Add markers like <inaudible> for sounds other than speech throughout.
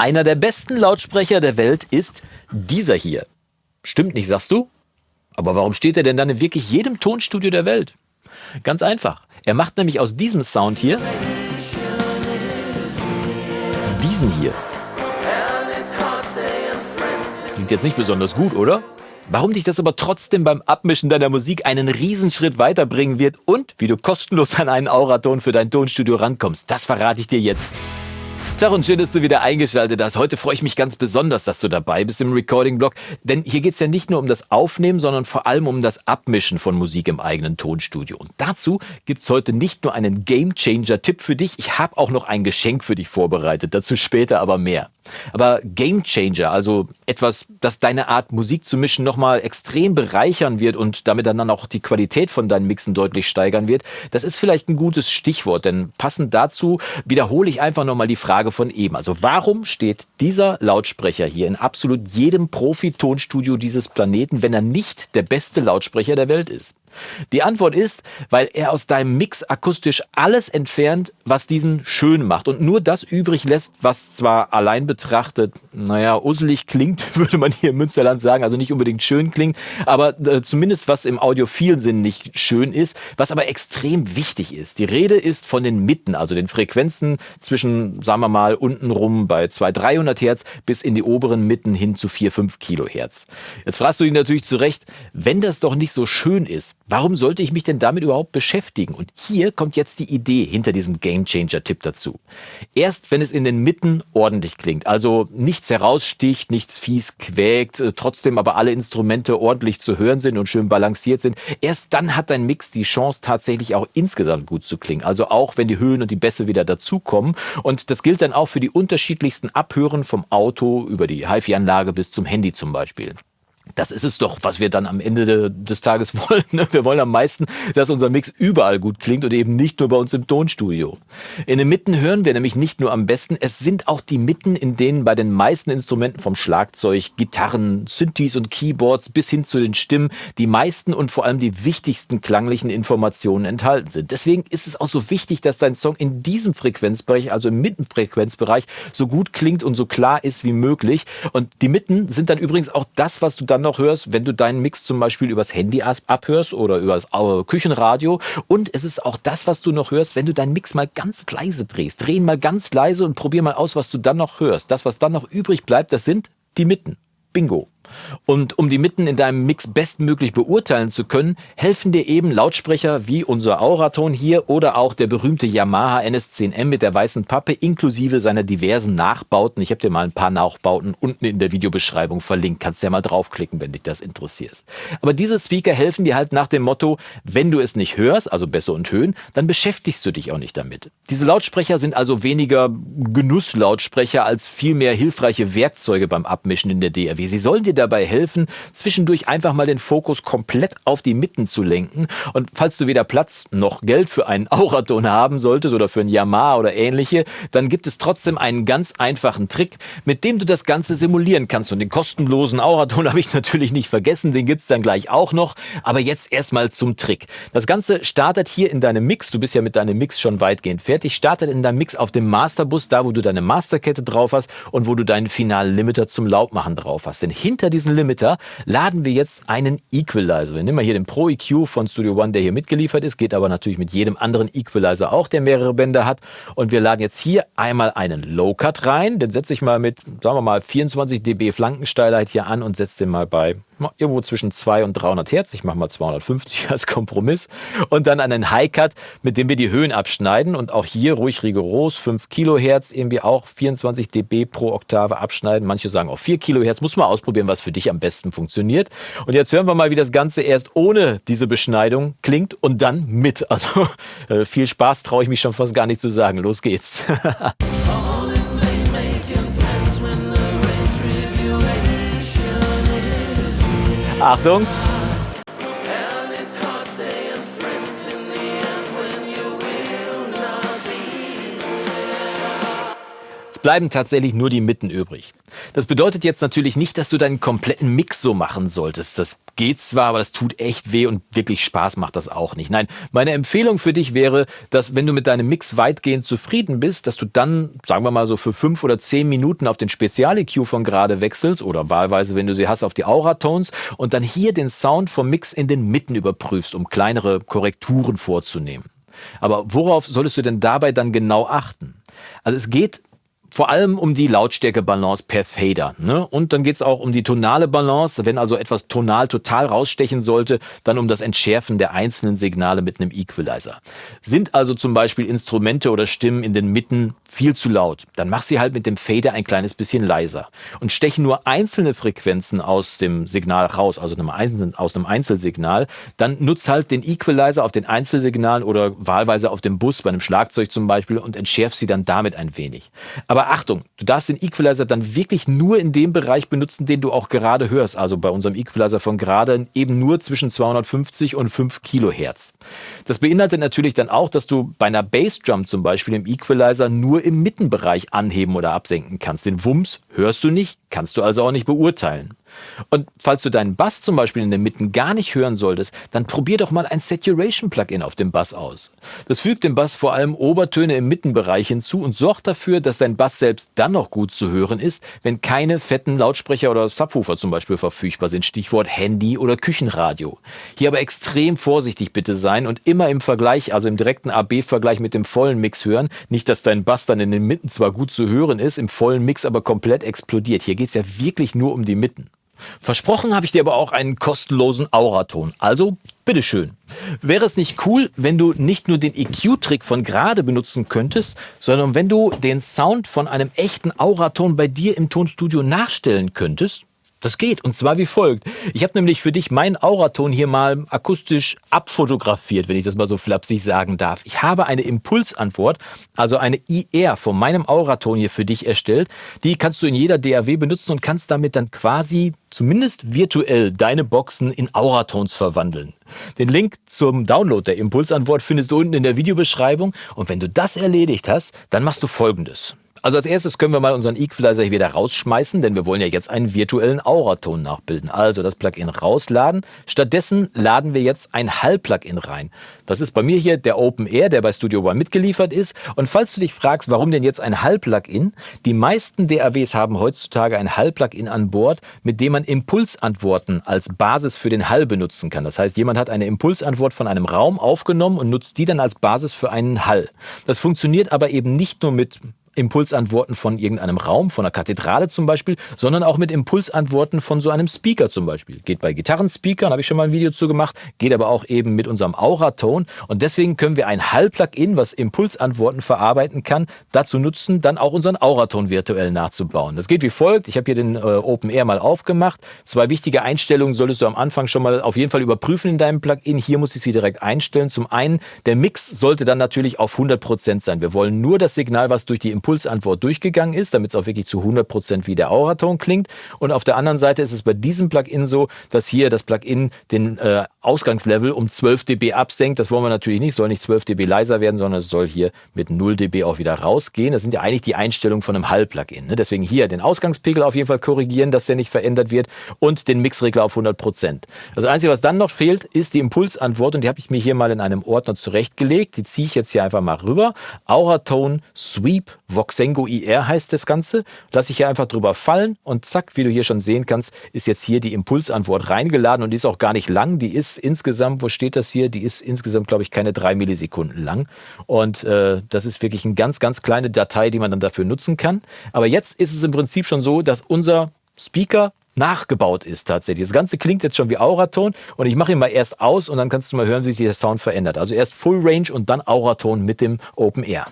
Einer der besten Lautsprecher der Welt ist dieser hier. Stimmt nicht, sagst du? Aber warum steht er denn dann in wirklich jedem Tonstudio der Welt? Ganz einfach. Er macht nämlich aus diesem Sound hier diesen hier. Klingt jetzt nicht besonders gut, oder? Warum dich das aber trotzdem beim Abmischen deiner Musik einen Riesenschritt weiterbringen wird und wie du kostenlos an einen Auraton für dein Tonstudio rankommst, das verrate ich dir jetzt. Tag und schön, dass du wieder eingeschaltet hast. Heute freue ich mich ganz besonders, dass du dabei bist im Recording-Blog, denn hier geht es ja nicht nur um das Aufnehmen, sondern vor allem um das Abmischen von Musik im eigenen Tonstudio. Und dazu gibt es heute nicht nur einen Game-Changer-Tipp für dich, ich habe auch noch ein Geschenk für dich vorbereitet, dazu später aber mehr. Aber Game Changer, also etwas, das deine Art Musik zu mischen nochmal extrem bereichern wird und damit dann auch die Qualität von deinen Mixen deutlich steigern wird, das ist vielleicht ein gutes Stichwort, denn passend dazu wiederhole ich einfach nochmal die Frage von eben. Also warum steht dieser Lautsprecher hier in absolut jedem Profi-Tonstudio dieses Planeten, wenn er nicht der beste Lautsprecher der Welt ist? Die Antwort ist, weil er aus deinem Mix akustisch alles entfernt, was diesen schön macht und nur das übrig lässt, was zwar allein betrachtet, naja, uselig klingt, <laughs> würde man hier im Münsterland sagen, also nicht unbedingt schön klingt, aber äh, zumindest was im audiophilen Sinn nicht schön ist, was aber extrem wichtig ist. Die Rede ist von den Mitten, also den Frequenzen zwischen, sagen wir mal, untenrum bei 200, 300 Hertz bis in die oberen Mitten hin zu 4, 5 Kilohertz. Jetzt fragst du dich natürlich zurecht, wenn das doch nicht so schön ist, Warum sollte ich mich denn damit überhaupt beschäftigen? Und hier kommt jetzt die Idee hinter diesem Gamechanger-Tipp dazu. Erst wenn es in den Mitten ordentlich klingt, also nichts heraussticht, nichts fies quäkt, äh, trotzdem aber alle Instrumente ordentlich zu hören sind und schön balanciert sind, erst dann hat dein Mix die Chance tatsächlich auch insgesamt gut zu klingen. Also auch wenn die Höhen und die Bässe wieder dazukommen. Und das gilt dann auch für die unterschiedlichsten Abhören vom Auto über die HiFi-Anlage bis zum Handy zum Beispiel. Das ist es doch, was wir dann am Ende des Tages <laughs> wollen. Ne? Wir wollen am meisten, dass unser Mix überall gut klingt und eben nicht nur bei uns im Tonstudio. In den Mitten hören wir nämlich nicht nur am besten, es sind auch die Mitten, in denen bei den meisten Instrumenten vom Schlagzeug, Gitarren, Synthes und Keyboards bis hin zu den Stimmen die meisten und vor allem die wichtigsten klanglichen Informationen enthalten sind. Deswegen ist es auch so wichtig, dass dein Song in diesem Frequenzbereich, also im Mittenfrequenzbereich, so gut klingt und so klar ist wie möglich. Und die Mitten sind dann übrigens auch das, was du dann noch hörst, wenn du deinen Mix zum Beispiel übers Handy abhörst oder übers Küchenradio. Und es ist auch das, was du noch hörst, wenn du deinen Mix mal ganz leise drehst. Dreh ihn mal ganz leise und probier mal aus, was du dann noch hörst. Das, was dann noch übrig bleibt, das sind die Mitten. Bingo. Und um die Mitten in deinem Mix bestmöglich beurteilen zu können, helfen dir eben Lautsprecher wie unser Auraton hier oder auch der berühmte Yamaha NS10M mit der weißen Pappe inklusive seiner diversen Nachbauten. Ich habe dir mal ein paar Nachbauten unten in der Videobeschreibung verlinkt. Kannst ja mal draufklicken, wenn dich das interessiert. Aber diese Speaker helfen dir halt nach dem Motto, wenn du es nicht hörst, also Bässe und Höhen, dann beschäftigst du dich auch nicht damit. Diese Lautsprecher sind also weniger Genusslautsprecher als vielmehr hilfreiche Werkzeuge beim Abmischen in der DRW. Sie sollen dir dabei helfen, zwischendurch einfach mal den Fokus komplett auf die Mitten zu lenken. Und falls du weder Platz noch Geld für einen Auraton haben solltest oder für ein Yamaha oder ähnliche, dann gibt es trotzdem einen ganz einfachen Trick, mit dem du das Ganze simulieren kannst. Und den kostenlosen Auraton <laughs> habe ich natürlich nicht vergessen, den gibt es dann gleich auch noch. Aber jetzt erstmal zum Trick. Das Ganze startet hier in deinem Mix. Du bist ja mit deinem Mix schon weitgehend fertig. Startet in deinem Mix auf dem Masterbus, da wo du deine Masterkette drauf hast und wo du deinen finalen Limiter zum Lautmachen drauf hast. Denn hinter diesen Limiter laden wir jetzt einen Equalizer. Wir nehmen mal hier den Pro EQ von Studio One, der hier mitgeliefert ist, geht aber natürlich mit jedem anderen Equalizer auch, der mehrere Bänder hat. Und wir laden jetzt hier einmal einen Low Cut rein. Den setze ich mal mit, sagen wir mal, 24 dB Flankensteilheit hier an und setze den mal bei irgendwo zwischen 2 und 300 Hertz. Ich mache mal 250 als Kompromiss. Und dann einen High Cut, mit dem wir die Höhen abschneiden. Und auch hier ruhig rigoros, 5 Kilohertz, irgendwie auch 24 dB pro Oktave abschneiden. Manche sagen auch 4 Kilohertz. Muss man ausprobieren, was für dich am besten funktioniert. Und jetzt hören wir mal, wie das Ganze erst ohne diese Beschneidung klingt und dann mit. Also <laughs> äh, viel Spaß traue ich mich schon fast gar nicht zu sagen. Los geht's. <laughs> Achtung! Bleiben tatsächlich nur die Mitten übrig. Das bedeutet jetzt natürlich nicht, dass du deinen kompletten Mix so machen solltest. Das geht zwar, aber das tut echt weh und wirklich Spaß macht das auch nicht. Nein, meine Empfehlung für dich wäre, dass wenn du mit deinem Mix weitgehend zufrieden bist, dass du dann, sagen wir mal so für fünf oder zehn Minuten auf den Spezial-EQ von gerade wechselst oder wahlweise, wenn du sie hast, auf die Aura-Tones und dann hier den Sound vom Mix in den Mitten überprüfst, um kleinere Korrekturen vorzunehmen. Aber worauf solltest du denn dabei dann genau achten? Also es geht vor allem um die Lautstärke-Balance per Fader. Ne? Und dann geht's auch um die tonale Balance. Wenn also etwas tonal total rausstechen sollte, dann um das Entschärfen der einzelnen Signale mit einem Equalizer. Sind also zum Beispiel Instrumente oder Stimmen in den Mitten viel zu laut, dann mach sie halt mit dem Fader ein kleines bisschen leiser. Und stechen nur einzelne Frequenzen aus dem Signal raus, also aus einem Einzelsignal, dann nutz halt den Equalizer auf den Einzelsignalen oder wahlweise auf dem Bus, bei einem Schlagzeug zum Beispiel, und entschärf sie dann damit ein wenig. Aber aber Achtung, du darfst den Equalizer dann wirklich nur in dem Bereich benutzen, den du auch gerade hörst. Also bei unserem Equalizer von gerade eben nur zwischen 250 und 5 Kilohertz. Das beinhaltet natürlich dann auch, dass du bei einer Bassdrum zum Beispiel im Equalizer nur im Mittenbereich anheben oder absenken kannst. Den Wumms hörst du nicht, kannst du also auch nicht beurteilen. Und falls du deinen Bass zum Beispiel in den Mitten gar nicht hören solltest, dann probier doch mal ein Saturation-Plugin auf dem Bass aus. Das fügt dem Bass vor allem Obertöne im Mittenbereich hinzu und sorgt dafür, dass dein Bass selbst dann noch gut zu hören ist, wenn keine fetten Lautsprecher oder Subwoofer zum Beispiel verfügbar sind. Stichwort Handy oder Küchenradio. Hier aber extrem vorsichtig bitte sein und immer im Vergleich, also im direkten AB-Vergleich mit dem vollen Mix hören. Nicht, dass dein Bass dann in den Mitten zwar gut zu hören ist, im vollen Mix aber komplett explodiert. Hier geht's ja wirklich nur um die Mitten. Versprochen habe ich dir aber auch einen kostenlosen Auraton. Also, bitteschön. Wäre es nicht cool, wenn du nicht nur den EQ-Trick von gerade benutzen könntest, sondern wenn du den Sound von einem echten Auraton bei dir im Tonstudio nachstellen könntest? Das geht und zwar wie folgt. Ich habe nämlich für dich meinen Auraton hier mal akustisch abfotografiert, wenn ich das mal so flapsig sagen darf. Ich habe eine Impulsantwort, also eine IR von meinem Auraton hier für dich erstellt. Die kannst du in jeder DAW benutzen und kannst damit dann quasi zumindest virtuell deine Boxen in Auratons verwandeln. Den Link zum Download der Impulsantwort findest du unten in der Videobeschreibung und wenn du das erledigt hast, dann machst du folgendes. Also als erstes können wir mal unseren Equalizer hier wieder rausschmeißen, denn wir wollen ja jetzt einen virtuellen Auraton nachbilden. Also das Plugin rausladen. Stattdessen laden wir jetzt ein Hall-Plugin rein. Das ist bei mir hier der Open Air, der bei Studio One mitgeliefert ist. Und falls du dich fragst, warum denn jetzt ein Hall-Plugin? Die meisten DAWs haben heutzutage ein Hall-Plugin an Bord, mit dem man Impulsantworten als Basis für den Hall benutzen kann. Das heißt, jemand hat eine Impulsantwort von einem Raum aufgenommen und nutzt die dann als Basis für einen Hall. Das funktioniert aber eben nicht nur mit Impulsantworten von irgendeinem Raum, von einer Kathedrale zum Beispiel, sondern auch mit Impulsantworten von so einem Speaker zum Beispiel. Geht bei Gitarrenspeakern, habe ich schon mal ein Video zu gemacht, geht aber auch eben mit unserem Aura-Tone und deswegen können wir ein Hall-Plugin, was Impulsantworten verarbeiten kann, dazu nutzen, dann auch unseren Auraton virtuell nachzubauen. Das geht wie folgt. Ich habe hier den äh, Open Air mal aufgemacht. Zwei wichtige Einstellungen solltest du am Anfang schon mal auf jeden Fall überprüfen in deinem Plugin. Hier muss ich sie direkt einstellen. Zum einen, der Mix sollte dann natürlich auf 100% sein. Wir wollen nur das Signal, was durch die Impulsantwort durchgegangen ist, damit es auch wirklich zu 100 Prozent wie der Auraton klingt. Und auf der anderen Seite ist es bei diesem Plugin so, dass hier das Plugin den äh, Ausgangslevel um 12 dB absenkt. Das wollen wir natürlich nicht, soll nicht 12 dB leiser werden, sondern es soll hier mit 0 dB auch wieder rausgehen. Das sind ja eigentlich die Einstellungen von einem Hall-Plugin. Ne? Deswegen hier den Ausgangspegel auf jeden Fall korrigieren, dass der nicht verändert wird und den Mixregler auf 100%. Prozent. Das Einzige, was dann noch fehlt, ist die Impulsantwort und die habe ich mir hier mal in einem Ordner zurechtgelegt. Die ziehe ich jetzt hier einfach mal rüber. Auratone Sweep Voxengo IR heißt das Ganze. Lasse ich hier einfach drüber fallen und zack, wie du hier schon sehen kannst, ist jetzt hier die Impulsantwort reingeladen und die ist auch gar nicht lang. Die ist insgesamt, wo steht das hier? Die ist insgesamt, glaube ich, keine drei Millisekunden lang. Und äh, das ist wirklich eine ganz, ganz kleine Datei, die man dann dafür nutzen kann. Aber jetzt ist es im Prinzip schon so, dass unser Speaker nachgebaut ist tatsächlich. Das Ganze klingt jetzt schon wie Auraton und ich mache ihn mal erst aus und dann kannst du mal hören, wie sich der Sound verändert. Also erst Full Range und dann Auraton mit dem Open Air.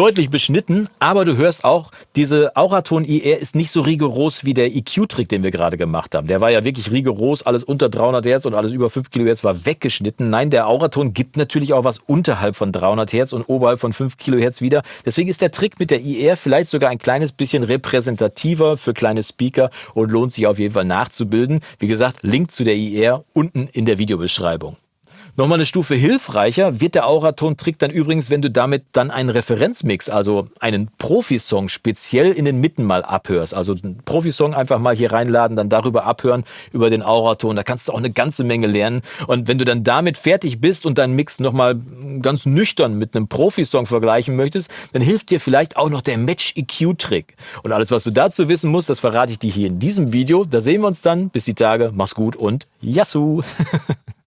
Deutlich beschnitten, aber du hörst auch, diese Auraton IR ist nicht so rigoros wie der EQ-Trick, den wir gerade gemacht haben. Der war ja wirklich rigoros, alles unter 300 Hertz und alles über 5 Kilohertz war weggeschnitten. Nein, der Auraton gibt natürlich auch was unterhalb von 300 Hertz und oberhalb von 5 Kilohertz wieder. Deswegen ist der Trick mit der IR vielleicht sogar ein kleines bisschen repräsentativer für kleine Speaker und lohnt sich auf jeden Fall nachzubilden. Wie gesagt, Link zu der IR unten in der Videobeschreibung. Nochmal eine Stufe hilfreicher wird der Auraton-Trick dann übrigens, wenn du damit dann einen Referenzmix, also einen Profisong speziell in den Mitten mal abhörst. Also einen Profisong einfach mal hier reinladen, dann darüber abhören, über den Auraton. Da kannst du auch eine ganze Menge lernen. Und wenn du dann damit fertig bist und deinen Mix nochmal ganz nüchtern mit einem Profisong vergleichen möchtest, dann hilft dir vielleicht auch noch der Match-EQ-Trick. Und alles, was du dazu wissen musst, das verrate ich dir hier in diesem Video. Da sehen wir uns dann. Bis die Tage. Mach's gut und Yassou! <laughs>